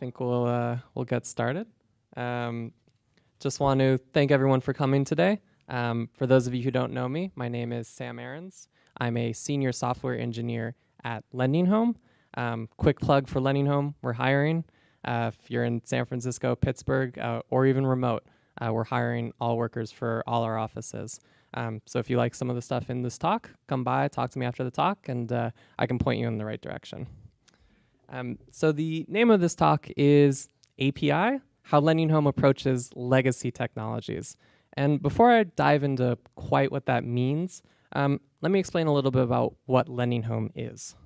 think we'll uh, we'll get started. Um, just want to thank everyone for coming today. Um, for those of you who don't know me, my name is Sam Aarons. I'm a senior software engineer at Lending Home. Um, quick plug for Lending Home: we're hiring. Uh, if you're in San Francisco, Pittsburgh, uh, or even remote, uh, we're hiring all workers for all our offices. Um, so if you like some of the stuff in this talk, come by, talk to me after the talk, and uh, I can point you in the right direction. Um, so the name of this talk is API, How Lending Home Approaches Legacy Technologies. And before I dive into quite what that means, um, let me explain a little bit about what Lending Home is.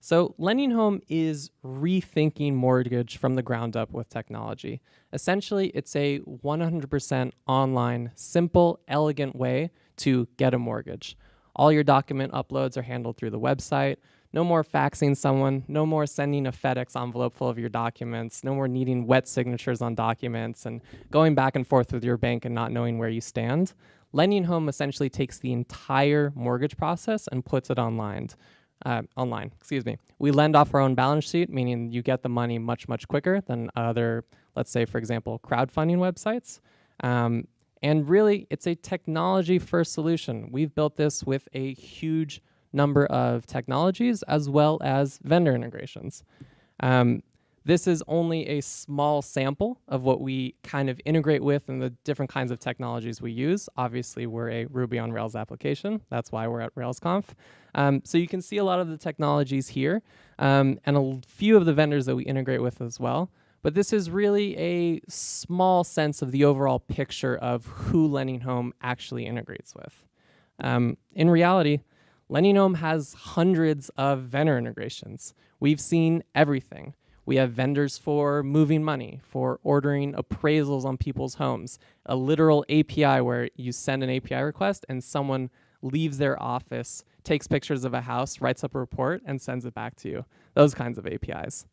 So Lending Home is rethinking mortgage from the ground up with technology. Essentially, it's a 100% online, simple, elegant way to get a mortgage. All your document uploads are handled through the website. No more faxing someone, no more sending a FedEx envelope full of your documents, no more needing wet signatures on documents and going back and forth with your bank and not knowing where you stand. Lending Home essentially takes the entire mortgage process and puts it online. Uh, online, excuse me. We lend off our own balance sheet, meaning you get the money much, much quicker than other, let's say, for example, crowdfunding websites. Um, and really, it's a technology first solution. We've built this with a huge number of technologies as well as vendor integrations. Um, this is only a small sample of what we kind of integrate with and the different kinds of technologies we use. Obviously, we're a Ruby on Rails application. That's why we're at RailsConf. Um, so you can see a lot of the technologies here um, and a few of the vendors that we integrate with as well. But this is really a small sense of the overall picture of who Lending Home actually integrates with. Um, in reality, Lending has hundreds of vendor integrations. We've seen everything. We have vendors for moving money, for ordering appraisals on people's homes, a literal API where you send an API request and someone leaves their office, takes pictures of a house, writes up a report, and sends it back to you. Those kinds of APIs.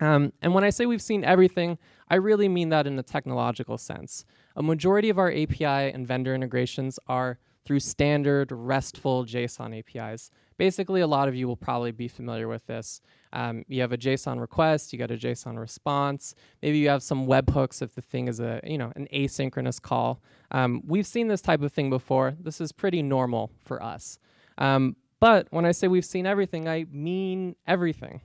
Um, and when I say we've seen everything, I really mean that in a technological sense. A majority of our API and vendor integrations are through standard RESTful JSON APIs. Basically, a lot of you will probably be familiar with this. Um, you have a JSON request, you get a JSON response. Maybe you have some webhooks if the thing is a you know an asynchronous call. Um, we've seen this type of thing before. This is pretty normal for us. Um, but when I say we've seen everything, I mean everything.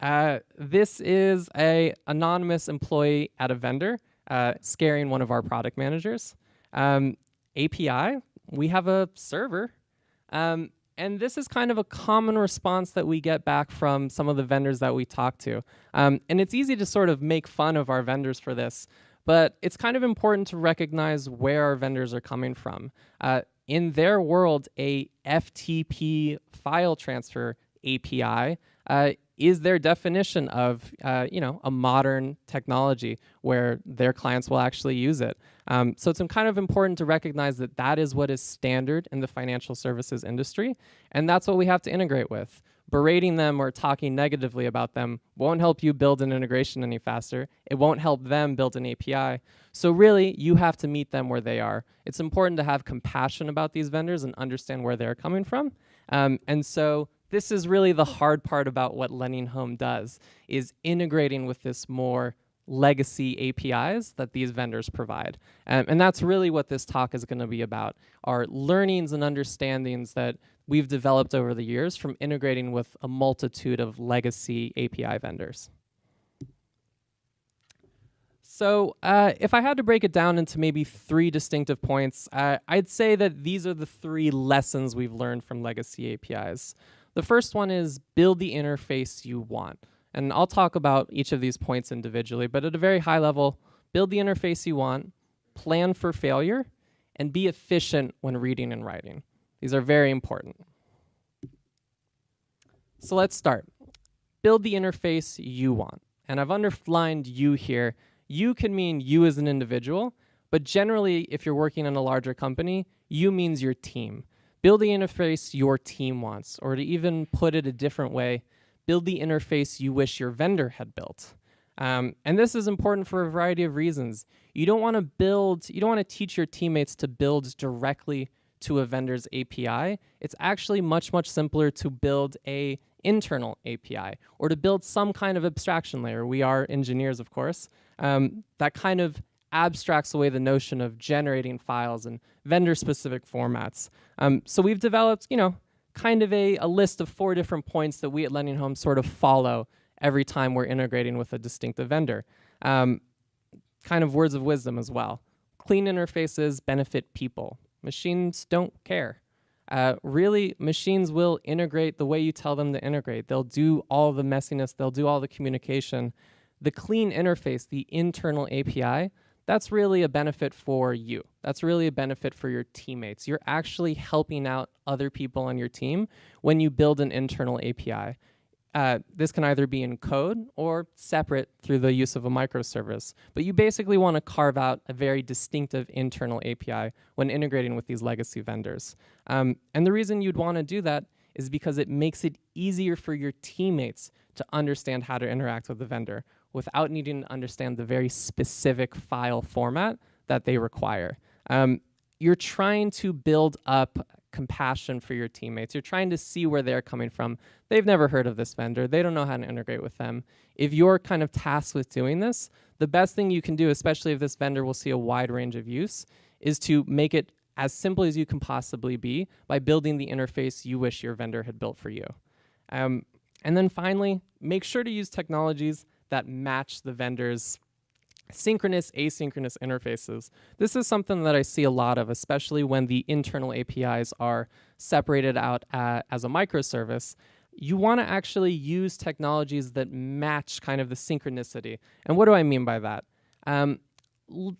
Uh, this is a anonymous employee at a vendor uh, scaring one of our product managers. Um, API, we have a server. Um, and this is kind of a common response that we get back from some of the vendors that we talk to. Um, and it's easy to sort of make fun of our vendors for this, but it's kind of important to recognize where our vendors are coming from. Uh, in their world, a FTP file transfer API uh, is their definition of uh, you know a modern technology where their clients will actually use it. Um, so it's kind of important to recognize that that is what is standard in the financial services industry, and that's what we have to integrate with. Berating them or talking negatively about them won't help you build an integration any faster. It won't help them build an API. So really, you have to meet them where they are. It's important to have compassion about these vendors and understand where they're coming from. Um, and so this is really the hard part about what Lending Home does, is integrating with this more legacy APIs that these vendors provide. Um, and that's really what this talk is going to be about, are learnings and understandings that we've developed over the years from integrating with a multitude of legacy API vendors. So uh, if I had to break it down into maybe three distinctive points, uh, I'd say that these are the three lessons we've learned from legacy APIs. The first one is build the interface you want. And I'll talk about each of these points individually, but at a very high level, build the interface you want, plan for failure, and be efficient when reading and writing. These are very important. So let's start. Build the interface you want. And I've underlined you here. You can mean you as an individual, but generally, if you're working in a larger company, you means your team. Build the interface your team wants, or to even put it a different way, build the interface you wish your vendor had built. Um, and this is important for a variety of reasons. You don't want to build, you don't want to teach your teammates to build directly to a vendor's API. It's actually much, much simpler to build a internal API or to build some kind of abstraction layer. We are engineers, of course. Um, that kind of abstracts away the notion of generating files in vendor-specific formats. Um, so we've developed, you know, kind of a, a list of four different points that we at Lending Home sort of follow every time we're integrating with a distinctive vendor. Um, kind of words of wisdom as well. Clean interfaces benefit people. Machines don't care. Uh, really, machines will integrate the way you tell them to integrate. They'll do all the messiness, they'll do all the communication. The clean interface, the internal API, that's really a benefit for you. That's really a benefit for your teammates. You're actually helping out other people on your team when you build an internal API. Uh, this can either be in code or separate through the use of a microservice. But you basically want to carve out a very distinctive internal API when integrating with these legacy vendors. Um, and the reason you'd want to do that is because it makes it easier for your teammates to understand how to interact with the vendor without needing to understand the very specific file format that they require. Um, you're trying to build up compassion for your teammates. You're trying to see where they're coming from. They've never heard of this vendor. They don't know how to integrate with them. If you're kind of tasked with doing this, the best thing you can do, especially if this vendor will see a wide range of use, is to make it as simple as you can possibly be by building the interface you wish your vendor had built for you. Um, and then finally, make sure to use technologies that match the vendor's synchronous, asynchronous interfaces. This is something that I see a lot of, especially when the internal APIs are separated out uh, as a microservice. You want to actually use technologies that match kind of the synchronicity. And what do I mean by that? Um,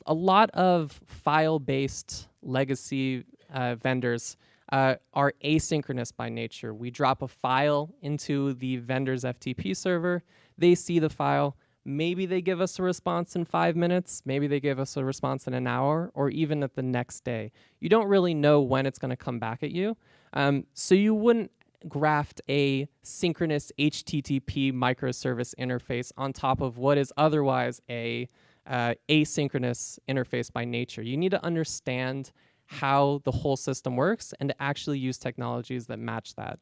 a lot of file-based legacy uh, vendors uh, are asynchronous by nature. We drop a file into the vendor's FTP server, they see the file, Maybe they give us a response in five minutes, maybe they give us a response in an hour, or even at the next day. You don't really know when it's going to come back at you. Um, so you wouldn't graft a synchronous HTTP microservice interface on top of what is otherwise a uh, asynchronous interface by nature. You need to understand how the whole system works and to actually use technologies that match that.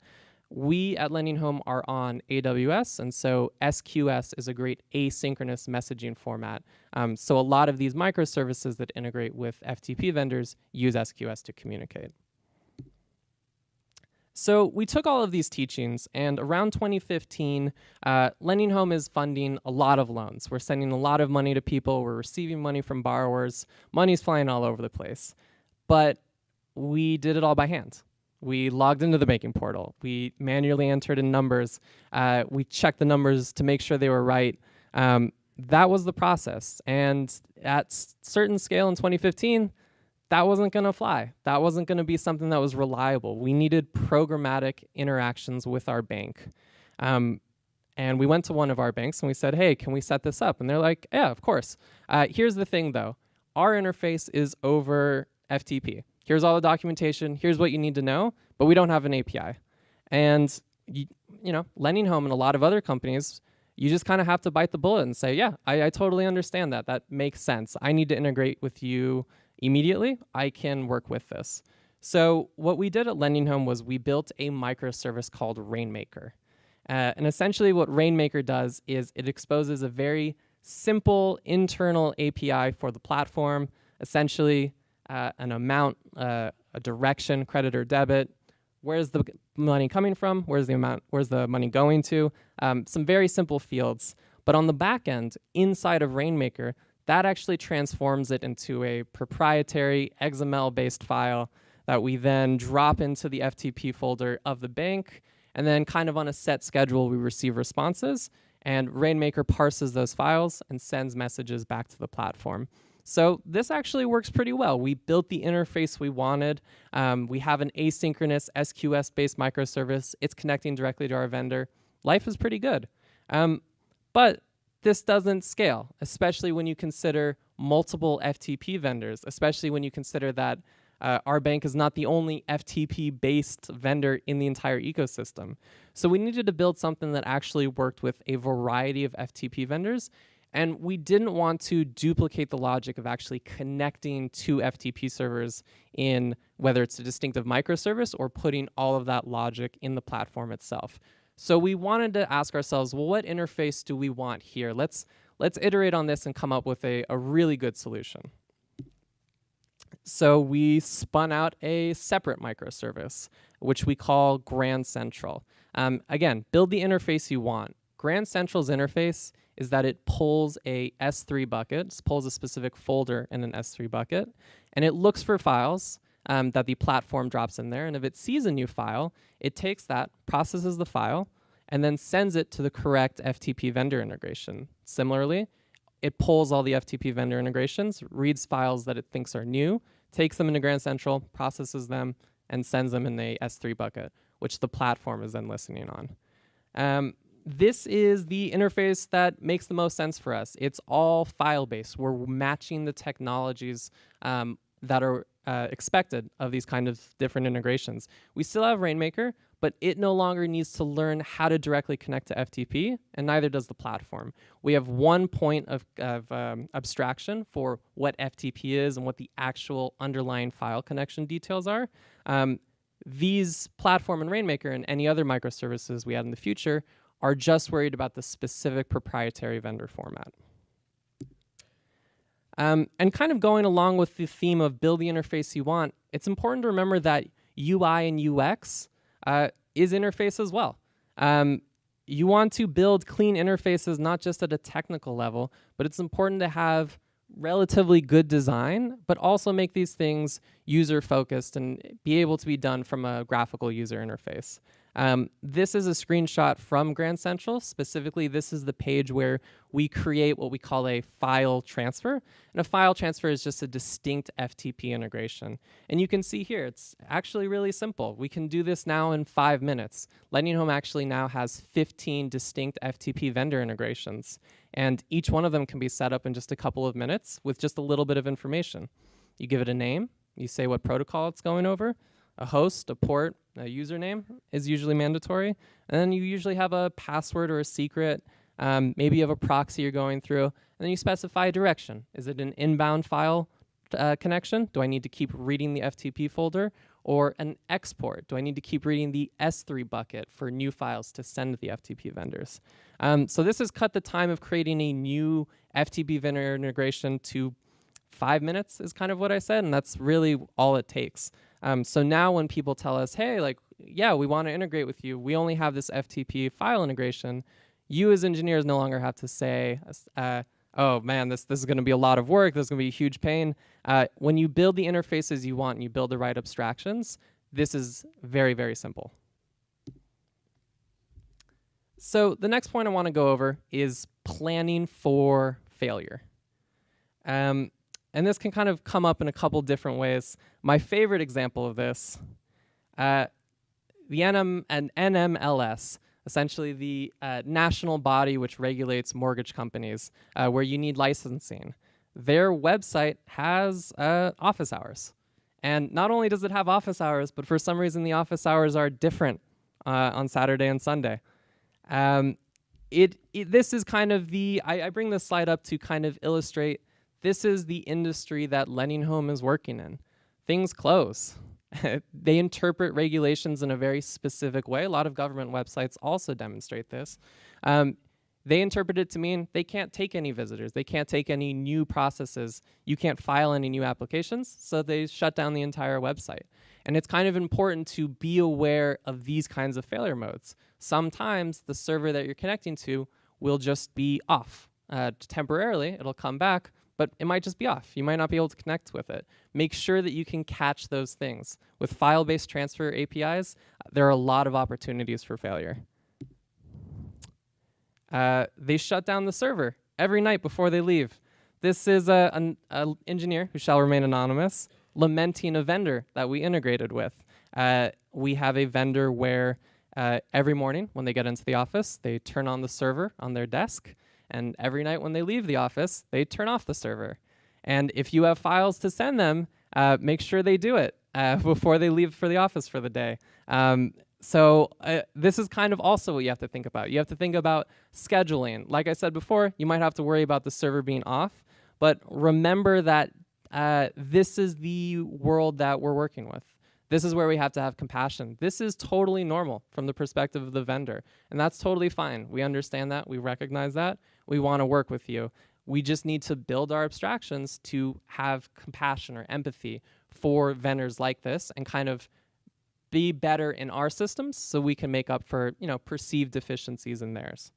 We at Lending Home are on AWS, and so SQS is a great asynchronous messaging format. Um, so a lot of these microservices that integrate with FTP vendors use SQS to communicate. So we took all of these teachings, and around 2015, uh, Lending Home is funding a lot of loans. We're sending a lot of money to people. We're receiving money from borrowers. Money's flying all over the place. But we did it all by hand. We logged into the banking portal. We manually entered in numbers. Uh, we checked the numbers to make sure they were right. Um, that was the process. And at certain scale in 2015, that wasn't going to fly. That wasn't going to be something that was reliable. We needed programmatic interactions with our bank. Um, and we went to one of our banks and we said, hey, can we set this up? And they're like, yeah, of course. Uh, here's the thing, though. Our interface is over FTP here's all the documentation, here's what you need to know, but we don't have an API. And you, you know, Lending Home and a lot of other companies, you just kind of have to bite the bullet and say, yeah, I, I totally understand that. That makes sense. I need to integrate with you immediately. I can work with this. So what we did at Lending Home was we built a microservice called Rainmaker. Uh, and essentially what Rainmaker does is it exposes a very simple internal API for the platform. Essentially, uh, an amount, uh, a direction, credit or debit, where's the money coming from, where's the amount, where's the money going to, um, some very simple fields. But on the back end, inside of Rainmaker, that actually transforms it into a proprietary XML-based file that we then drop into the FTP folder of the bank, and then kind of on a set schedule, we receive responses, and Rainmaker parses those files and sends messages back to the platform. So this actually works pretty well. We built the interface we wanted. Um, we have an asynchronous SQS-based microservice. It's connecting directly to our vendor. Life is pretty good. Um, but this doesn't scale, especially when you consider multiple FTP vendors, especially when you consider that uh, our bank is not the only FTP-based vendor in the entire ecosystem. So we needed to build something that actually worked with a variety of FTP vendors and we didn't want to duplicate the logic of actually connecting to FTP servers in whether it's a distinctive microservice or putting all of that logic in the platform itself. So we wanted to ask ourselves, well, what interface do we want here? Let's, let's iterate on this and come up with a, a really good solution. So we spun out a separate microservice, which we call Grand Central. Um, again, build the interface you want. Grand Central's interface is that it pulls a S3 bucket, pulls a specific folder in an S3 bucket, and it looks for files um, that the platform drops in there. And if it sees a new file, it takes that, processes the file, and then sends it to the correct FTP vendor integration. Similarly, it pulls all the FTP vendor integrations, reads files that it thinks are new, takes them into Grand Central, processes them, and sends them in the S3 bucket, which the platform is then listening on. Um, this is the interface that makes the most sense for us. It's all file-based. We're matching the technologies um, that are uh, expected of these kind of different integrations. We still have Rainmaker, but it no longer needs to learn how to directly connect to FTP, and neither does the platform. We have one point of, of um, abstraction for what FTP is and what the actual underlying file connection details are. Um, these platform and Rainmaker and any other microservices we add in the future are just worried about the specific proprietary vendor format. Um, and kind of going along with the theme of build the interface you want, it's important to remember that UI and UX uh, is interface as well. Um, you want to build clean interfaces not just at a technical level, but it's important to have relatively good design, but also make these things user focused and be able to be done from a graphical user interface. Um, this is a screenshot from Grand Central. Specifically, this is the page where we create what we call a file transfer. And a file transfer is just a distinct FTP integration. And you can see here, it's actually really simple. We can do this now in five minutes. Lending Home actually now has 15 distinct FTP vendor integrations. And each one of them can be set up in just a couple of minutes with just a little bit of information. You give it a name, you say what protocol it's going over, a host, a port, a username is usually mandatory. And then you usually have a password or a secret. Um, maybe you have a proxy you're going through. And then you specify a direction. Is it an inbound file uh, connection? Do I need to keep reading the FTP folder? Or an export? Do I need to keep reading the S3 bucket for new files to send the FTP vendors? Um, so this has cut the time of creating a new FTP vendor integration to five minutes is kind of what I said, and that's really all it takes. Um, so now when people tell us, hey, like, yeah, we want to integrate with you, we only have this FTP file integration, you as engineers no longer have to say, uh, oh man, this, this is going to be a lot of work, this is going to be a huge pain. Uh, when you build the interfaces you want and you build the right abstractions, this is very, very simple. So the next point I want to go over is planning for failure. Um, and this can kind of come up in a couple different ways. My favorite example of this, uh, the NM and NMLS, essentially the uh, national body which regulates mortgage companies, uh, where you need licensing. Their website has uh, office hours. And not only does it have office hours, but for some reason the office hours are different uh, on Saturday and Sunday. Um, it, it, this is kind of the, I, I bring this slide up to kind of illustrate this is the industry that Lending Home is working in. Things close. they interpret regulations in a very specific way. A lot of government websites also demonstrate this. Um, they interpret it to mean they can't take any visitors. They can't take any new processes. You can't file any new applications, so they shut down the entire website. And it's kind of important to be aware of these kinds of failure modes. Sometimes the server that you're connecting to will just be off. Uh, temporarily, it'll come back, but it might just be off. You might not be able to connect with it. Make sure that you can catch those things. With file-based transfer APIs, there are a lot of opportunities for failure. Uh, they shut down the server every night before they leave. This is an engineer who shall remain anonymous lamenting a vendor that we integrated with. Uh, we have a vendor where uh, every morning when they get into the office, they turn on the server on their desk, and every night when they leave the office, they turn off the server. And if you have files to send them, uh, make sure they do it uh, before they leave for the office for the day. Um, so uh, this is kind of also what you have to think about. You have to think about scheduling. Like I said before, you might have to worry about the server being off, but remember that uh, this is the world that we're working with. This is where we have to have compassion. This is totally normal from the perspective of the vendor, and that's totally fine. We understand that, we recognize that, we want to work with you. We just need to build our abstractions to have compassion or empathy for vendors like this and kind of be better in our systems so we can make up for you know perceived deficiencies in theirs.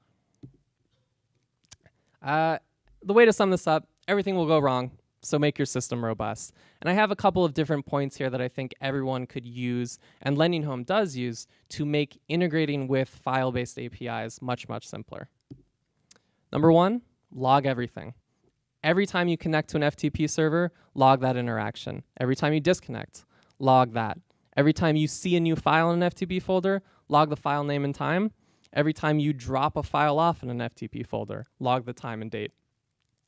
Uh, the way to sum this up, everything will go wrong, so make your system robust. And I have a couple of different points here that I think everyone could use, and Lending Home does use, to make integrating with file-based APIs much, much simpler. Number one, log everything. Every time you connect to an FTP server, log that interaction. Every time you disconnect, log that. Every time you see a new file in an FTP folder, log the file name and time. Every time you drop a file off in an FTP folder, log the time and date.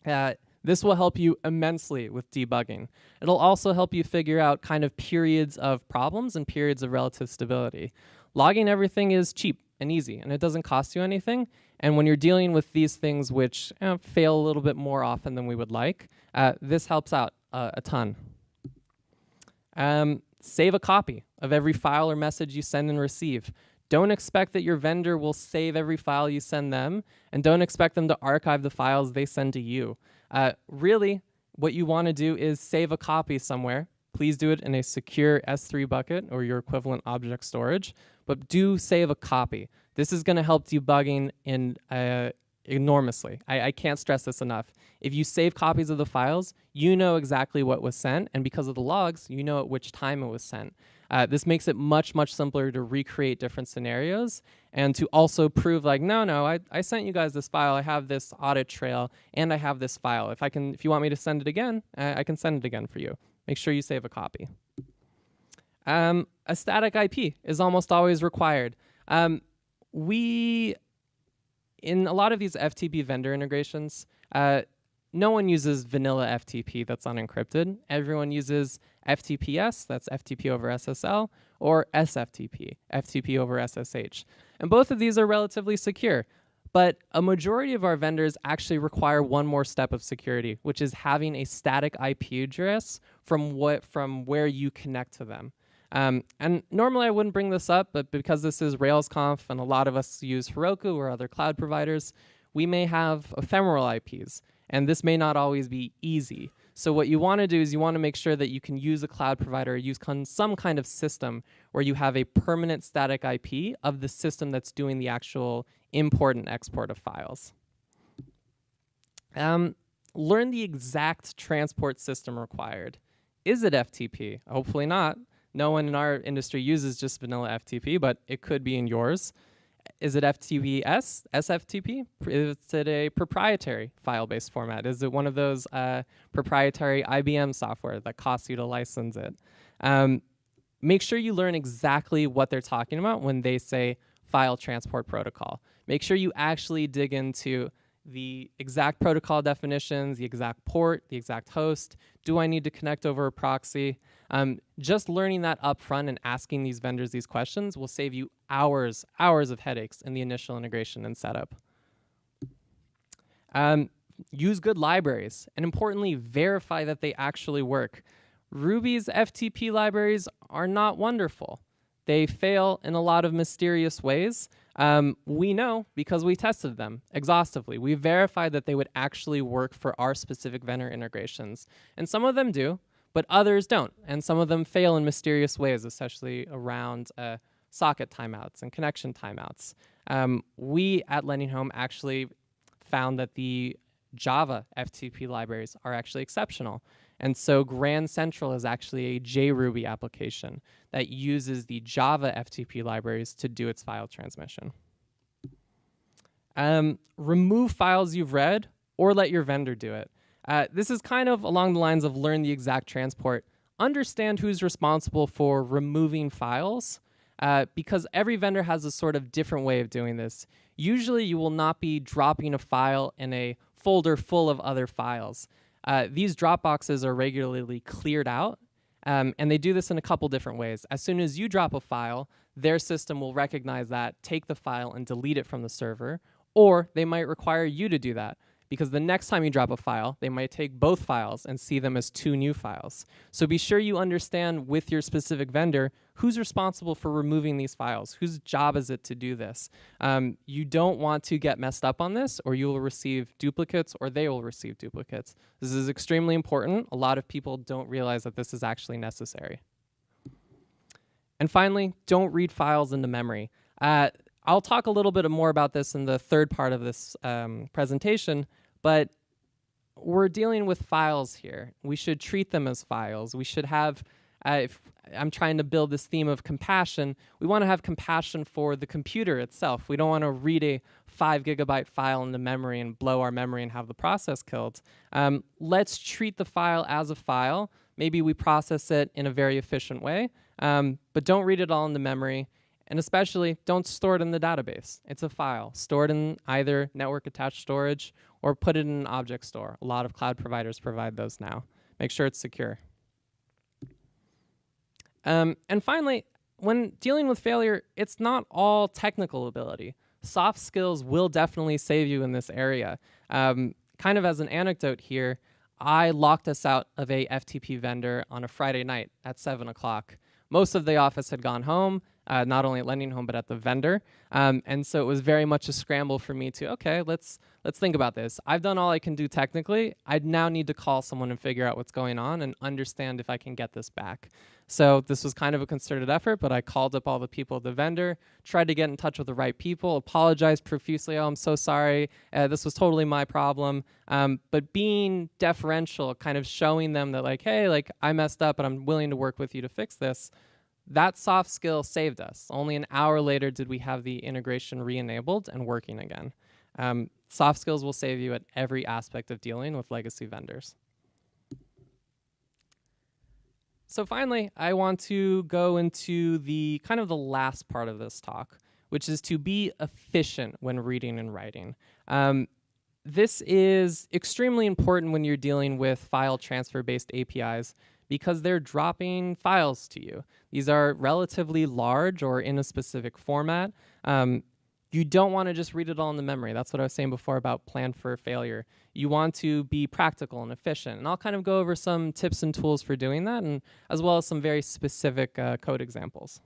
Uh, this will help you immensely with debugging. It'll also help you figure out kind of periods of problems and periods of relative stability. Logging everything is cheap and easy, and it doesn't cost you anything. And when you're dealing with these things which eh, fail a little bit more often than we would like, uh, this helps out uh, a ton. Um, save a copy of every file or message you send and receive. Don't expect that your vendor will save every file you send them, and don't expect them to archive the files they send to you. Uh, really, what you want to do is save a copy somewhere. Please do it in a secure S3 bucket or your equivalent object storage, but do save a copy. This is going to help debugging in uh, enormously. I, I, can't stress this enough. If you save copies of the files, you know exactly what was sent, and because of the logs, you know at which time it was sent. Uh, this makes it much, much simpler to recreate different scenarios and to also prove like, no, no, I, I sent you guys this file, I have this audit trail, and I have this file. If I can, if you want me to send it again, uh, I can send it again for you. Make sure you save a copy. Um, a static IP is almost always required. Um, we, in a lot of these FTP vendor integrations, uh, no one uses vanilla FTP that's unencrypted. Everyone uses FTPS, that's FTP over SSL, or SFTP, FTP over SSH. And both of these are relatively secure. But a majority of our vendors actually require one more step of security, which is having a static IP address from what from where you connect to them. Um, and normally I wouldn't bring this up, but because this is RailsConf and a lot of us use Heroku or other cloud providers, we may have ephemeral IPs, and this may not always be easy. So what you want to do is you want to make sure that you can use a cloud provider, use some kind of system where you have a permanent static IP of the system that's doing the actual import and export of files. Um, learn the exact transport system required. Is it FTP? Hopefully not. No one in our industry uses just vanilla FTP, but it could be in yours. Is it FTPS, SFTP? Is it a proprietary file-based format? Is it one of those uh, proprietary IBM software that costs you to license it? Um, make sure you learn exactly what they're talking about when they say file transport protocol. Make sure you actually dig into the exact protocol definitions, the exact port, the exact host. Do I need to connect over a proxy? Um, just learning that up front and asking these vendors these questions will save you hours, hours of headaches in the initial integration and setup. Um, use good libraries, and importantly, verify that they actually work. Ruby's FTP libraries are not wonderful. They fail in a lot of mysterious ways. Um, we know because we tested them exhaustively. We verified that they would actually work for our specific vendor integrations. And some of them do, but others don't. And some of them fail in mysterious ways, especially around uh, socket timeouts and connection timeouts. Um, we at Lending Home actually found that the Java FTP libraries are actually exceptional. And so Grand Central is actually a JRuby application that uses the Java FTP libraries to do its file transmission. Um, remove files you've read or let your vendor do it. Uh, this is kind of along the lines of learn the exact transport. Understand who's responsible for removing files uh, because every vendor has a sort of different way of doing this. Usually you will not be dropping a file in a folder full of other files. Uh, these drop boxes are regularly cleared out, um, and they do this in a couple different ways. As soon as you drop a file, their system will recognize that, take the file, and delete it from the server, or they might require you to do that because the next time you drop a file, they might take both files and see them as two new files. So be sure you understand with your specific vendor who's responsible for removing these files, whose job is it to do this. Um, you don't want to get messed up on this or you will receive duplicates or they will receive duplicates. This is extremely important. A lot of people don't realize that this is actually necessary. And finally, don't read files into memory. Uh, I'll talk a little bit more about this in the third part of this um, presentation, but we're dealing with files here. We should treat them as files. We should have, uh, if I'm trying to build this theme of compassion, we want to have compassion for the computer itself. We don't want to read a five gigabyte file into memory and blow our memory and have the process killed. Um, let's treat the file as a file. Maybe we process it in a very efficient way, um, but don't read it all into memory. And especially, don't store it in the database. It's a file. Store it in either network attached storage or put it in an object store. A lot of cloud providers provide those now. Make sure it's secure. Um, and finally, when dealing with failure, it's not all technical ability. Soft skills will definitely save you in this area. Um, kind of as an anecdote here, I locked us out of a FTP vendor on a Friday night at 7 o'clock. Most of the office had gone home, uh, not only at Lending Home, but at the vendor. Um, and so it was very much a scramble for me to, okay, let's, let's think about this. I've done all I can do technically. I now need to call someone and figure out what's going on and understand if I can get this back. So this was kind of a concerted effort, but I called up all the people at the vendor, tried to get in touch with the right people, apologized profusely. Oh, I'm so sorry. Uh, this was totally my problem. Um, but being deferential, kind of showing them that like, hey, like I messed up, but I'm willing to work with you to fix this that soft skill saved us. Only an hour later did we have the integration re-enabled and working again. Um, soft skills will save you at every aspect of dealing with legacy vendors. So finally, I want to go into the kind of the last part of this talk, which is to be efficient when reading and writing. Um, this is extremely important when you're dealing with file transfer-based APIs because they're dropping files to you. These are relatively large or in a specific format. Um, you don't want to just read it all in the memory. That's what I was saying before about plan for failure. You want to be practical and efficient. And I'll kind of go over some tips and tools for doing that, and as well as some very specific uh, code examples.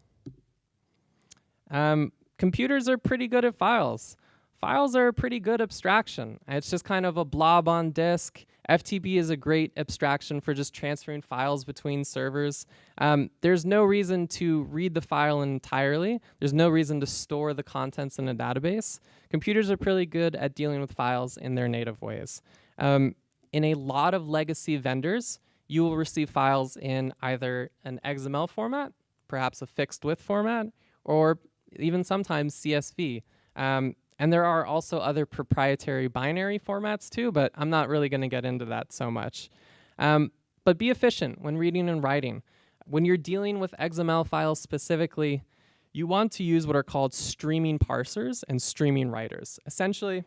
Um, computers are pretty good at files. Files are a pretty good abstraction. It's just kind of a blob on disk. FTP is a great abstraction for just transferring files between servers. Um, there's no reason to read the file entirely. There's no reason to store the contents in a database. Computers are pretty good at dealing with files in their native ways. Um, in a lot of legacy vendors, you will receive files in either an XML format, perhaps a fixed width format, or even sometimes CSV. Um, and there are also other proprietary binary formats too, but I'm not really going to get into that so much. Um, but be efficient when reading and writing. When you're dealing with XML files specifically, you want to use what are called streaming parsers and streaming writers. Essentially,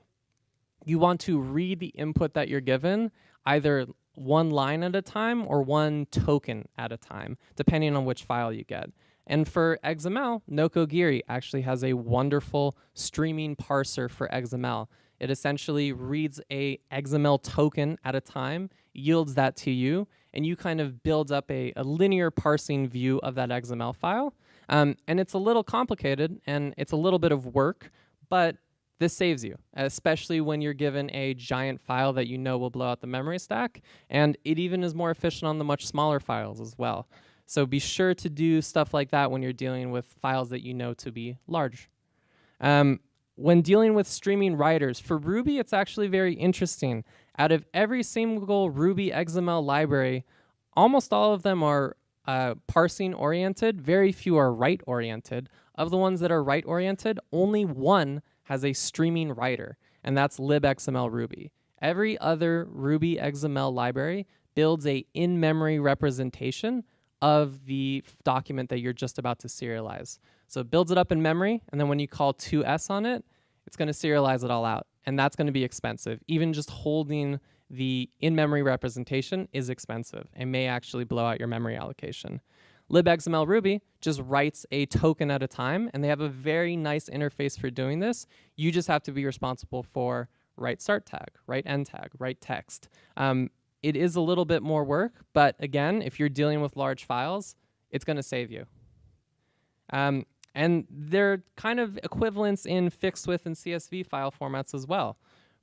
you want to read the input that you're given either one line at a time or one token at a time, depending on which file you get. And for XML, Nokogiri actually has a wonderful streaming parser for XML. It essentially reads a XML token at a time, yields that to you, and you kind of build up a, a linear parsing view of that XML file. Um, and it's a little complicated and it's a little bit of work, but this saves you, especially when you're given a giant file that you know will blow out the memory stack. And it even is more efficient on the much smaller files as well. So be sure to do stuff like that when you're dealing with files that you know to be large. Um, when dealing with streaming writers, for Ruby, it's actually very interesting. Out of every single Ruby XML library, almost all of them are uh, parsing oriented. Very few are write oriented. Of the ones that are write oriented, only one has a streaming writer, and that's libxml Ruby. Every other Ruby XML library builds a in-memory representation of the document that you're just about to serialize. So it builds it up in memory, and then when you call to_s on it, it's going to serialize it all out. And that's going to be expensive. Even just holding the in-memory representation is expensive and may actually blow out your memory allocation. libxml Ruby just writes a token at a time, and they have a very nice interface for doing this. You just have to be responsible for write start tag, write end tag, write text. Um, it is a little bit more work, but again, if you're dealing with large files, it's going to save you. Um, and they're kind of equivalents in fixed width and CSV file formats as well.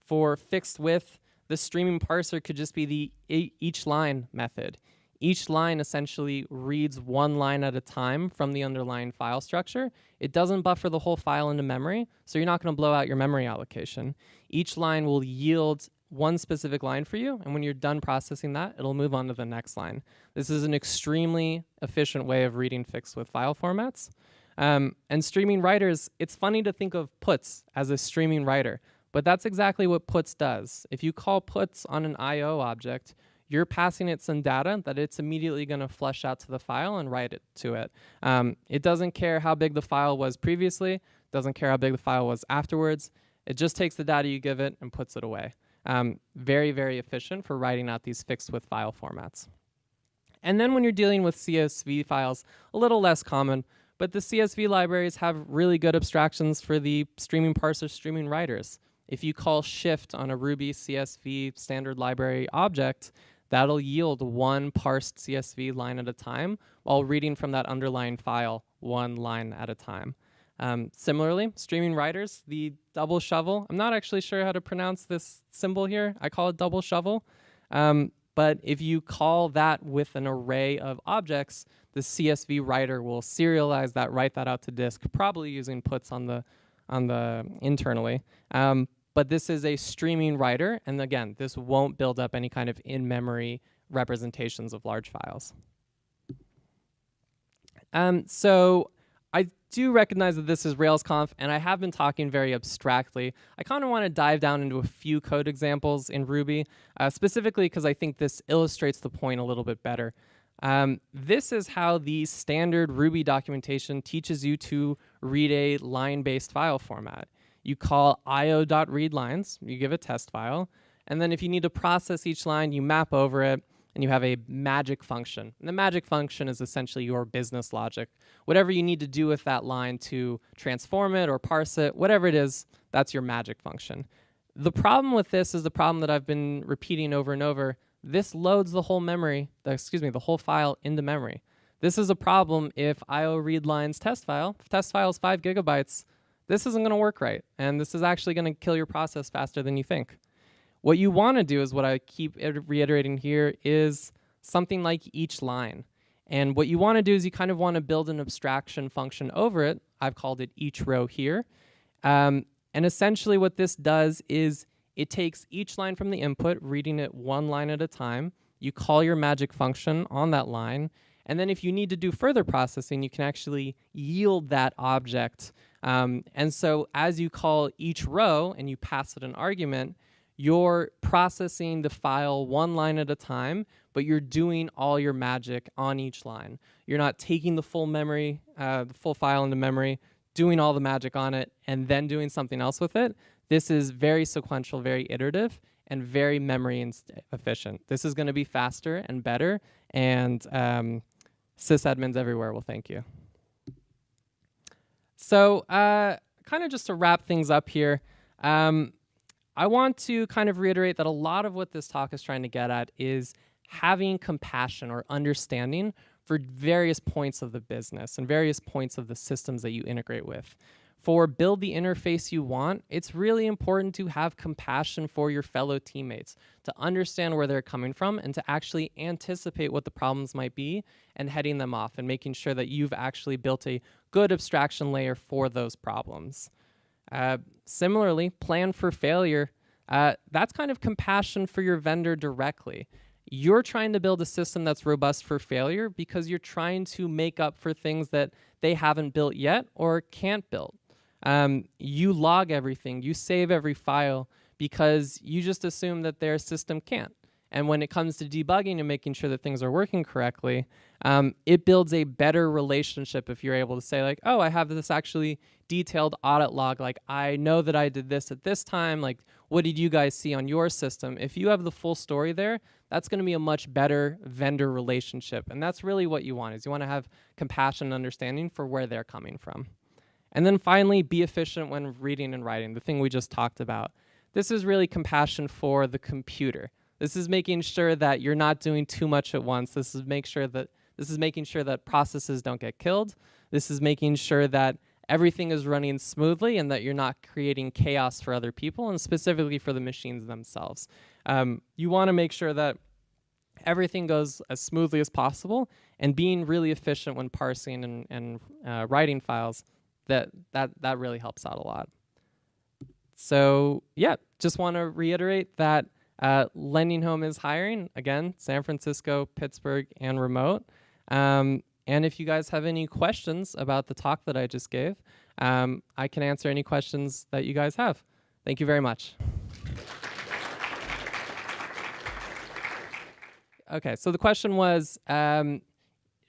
For fixed width, the streaming parser could just be the each line method. Each line essentially reads one line at a time from the underlying file structure. It doesn't buffer the whole file into memory, so you're not going to blow out your memory allocation. Each line will yield one specific line for you, and when you're done processing that, it'll move on to the next line. This is an extremely efficient way of reading fixed width file formats. Um, and streaming writers, it's funny to think of puts as a streaming writer, but that's exactly what puts does. If you call puts on an IO object, you're passing it some data that it's immediately going to flush out to the file and write it to it. Um, it doesn't care how big the file was previously, doesn't care how big the file was afterwards. It just takes the data you give it and puts it away. Um, very, very efficient for writing out these fixed width file formats. And then when you're dealing with CSV files, a little less common, but the CSV libraries have really good abstractions for the streaming parser streaming writers. If you call shift on a Ruby CSV standard library object, that'll yield one parsed CSV line at a time while reading from that underlying file one line at a time. Um, similarly, streaming writers, the double shovel, I'm not actually sure how to pronounce this symbol here. I call it double shovel. Um, but if you call that with an array of objects, the CSV writer will serialize that, write that out to disk, probably using puts on the on the internally. Um, but this is a streaming writer, and again, this won't build up any kind of in-memory representations of large files. Um, so do recognize that this is RailsConf, and I have been talking very abstractly. I kind of want to dive down into a few code examples in Ruby, uh, specifically because I think this illustrates the point a little bit better. Um, this is how the standard Ruby documentation teaches you to read a line-based file format. You call io.readlines, you give a test file, and then if you need to process each line, you map over it, and you have a magic function. And the magic function is essentially your business logic. Whatever you need to do with that line to transform it or parse it, whatever it is, that's your magic function. The problem with this is the problem that I've been repeating over and over. This loads the whole memory, excuse me, the whole file into memory. This is a problem if IO read lines test file, if test file is five gigabytes, this isn't gonna work right. And this is actually gonna kill your process faster than you think. What you want to do is what I keep reiterating here is something like each line. And what you want to do is you kind of want to build an abstraction function over it. I've called it each row here. Um, and essentially what this does is it takes each line from the input, reading it one line at a time. You call your magic function on that line. And then if you need to do further processing, you can actually yield that object. Um, and so as you call each row and you pass it an argument, you're processing the file one line at a time, but you're doing all your magic on each line. You're not taking the full memory, uh, the full file into memory, doing all the magic on it, and then doing something else with it. This is very sequential, very iterative, and very memory efficient. This is going to be faster and better, and um, sysadmins everywhere will thank you. So uh, kind of just to wrap things up here, um, I want to kind of reiterate that a lot of what this talk is trying to get at is having compassion or understanding for various points of the business and various points of the systems that you integrate with. For build the interface you want, it's really important to have compassion for your fellow teammates, to understand where they're coming from and to actually anticipate what the problems might be and heading them off and making sure that you've actually built a good abstraction layer for those problems. Uh, similarly, plan for failure. Uh, that's kind of compassion for your vendor directly. You're trying to build a system that's robust for failure because you're trying to make up for things that they haven't built yet or can't build. Um, you log everything, you save every file because you just assume that their system can't. And when it comes to debugging and making sure that things are working correctly, um, it builds a better relationship if you're able to say like, oh, I have this actually detailed audit log. Like, I know that I did this at this time. Like, what did you guys see on your system? If you have the full story there, that's going to be a much better vendor relationship. And that's really what you want is you want to have compassion and understanding for where they're coming from. And then finally, be efficient when reading and writing, the thing we just talked about. this is really compassion for the computer. This is making sure that you're not doing too much at once. This is make sure that this is making sure that processes don't get killed. This is making sure that everything is running smoothly and that you're not creating chaos for other people and specifically for the machines themselves. Um, you want to make sure that everything goes as smoothly as possible and being really efficient when parsing and, and uh, writing files, that, that, that really helps out a lot. So yeah, just want to reiterate that uh, Lending Home is hiring, again, San Francisco, Pittsburgh, and remote. Um, and if you guys have any questions about the talk that I just gave, um, I can answer any questions that you guys have. Thank you very much. Okay, so the question was, um,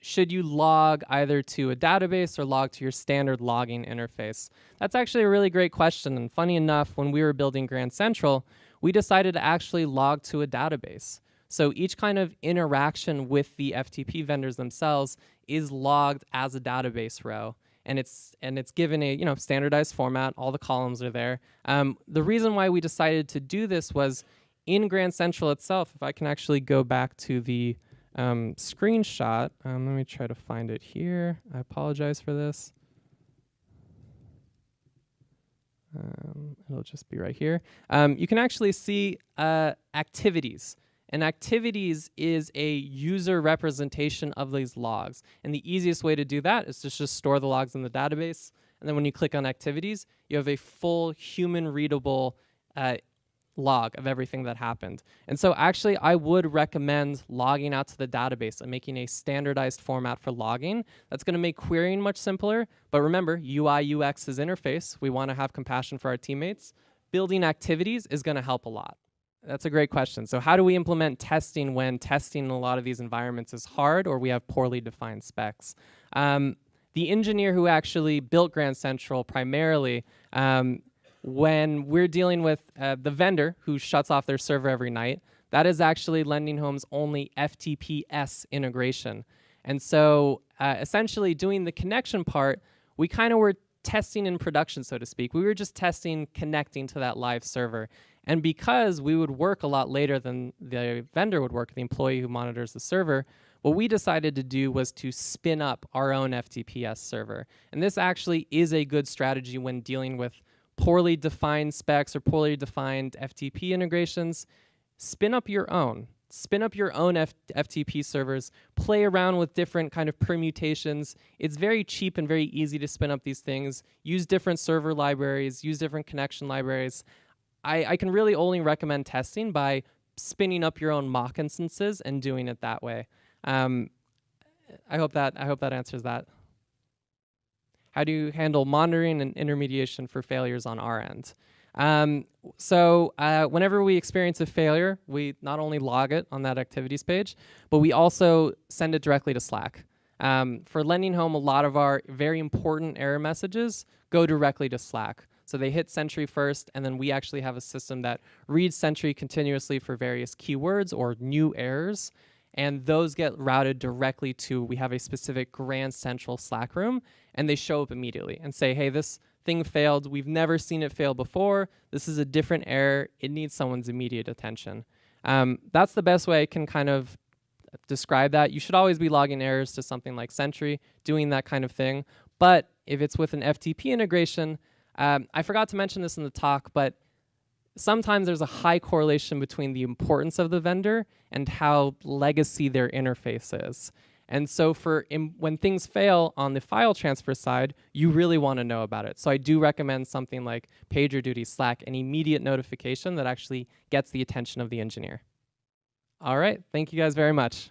should you log either to a database or log to your standard logging interface? That's actually a really great question, and funny enough, when we were building Grand Central, we decided to actually log to a database. So each kind of interaction with the FTP vendors themselves is logged as a database row and it's and it's given a you know standardized format. All the columns are there. Um, the reason why we decided to do this was in Grand Central itself. If I can actually go back to the um, screenshot, um, let me try to find it here. I apologize for this. Um, it'll just be right here. Um, you can actually see uh, activities. And activities is a user representation of these logs. And the easiest way to do that is to just store the logs in the database. And then when you click on activities, you have a full human readable uh, log of everything that happened. And so actually I would recommend logging out to the database and making a standardized format for logging. That's gonna make querying much simpler. But remember, UI UX is interface. We wanna have compassion for our teammates. Building activities is gonna help a lot. That's a great question. So how do we implement testing when testing in a lot of these environments is hard or we have poorly defined specs? Um, the engineer who actually built Grand Central primarily, um, when we're dealing with uh, the vendor who shuts off their server every night, that is actually Lending Home's only FTPS integration. And so uh, essentially doing the connection part, we kind of were testing in production, so to speak. We were just testing connecting to that live server. And because we would work a lot later than the vendor would work, the employee who monitors the server, what we decided to do was to spin up our own FTPS server. And this actually is a good strategy when dealing with poorly defined specs or poorly defined FTP integrations. Spin up your own. Spin up your own F FTP servers, play around with different kind of permutations. It's very cheap and very easy to spin up these things. Use different server libraries, use different connection libraries. I, I can really only recommend testing by spinning up your own mock instances and doing it that way. Um, I hope that I hope that answers that. How do you handle monitoring and intermediation for failures on our end? Um, so uh, whenever we experience a failure, we not only log it on that activities page, but we also send it directly to Slack. Um, for Lending Home, a lot of our very important error messages go directly to Slack. So they hit Sentry first, and then we actually have a system that reads Sentry continuously for various keywords or new errors. And those get routed directly to, we have a specific Grand Central Slack room, and they show up immediately and say, hey, this thing failed. We've never seen it fail before. This is a different error. It needs someone's immediate attention. Um, that's the best way I can kind of describe that. You should always be logging errors to something like Sentry, doing that kind of thing. But if it's with an FTP integration, um, I forgot to mention this in the talk, but sometimes there's a high correlation between the importance of the vendor and how legacy their interface is. And so for when things fail on the file transfer side, you really want to know about it. So I do recommend something like PagerDuty, Slack, an immediate notification that actually gets the attention of the engineer. All right, thank you guys very much.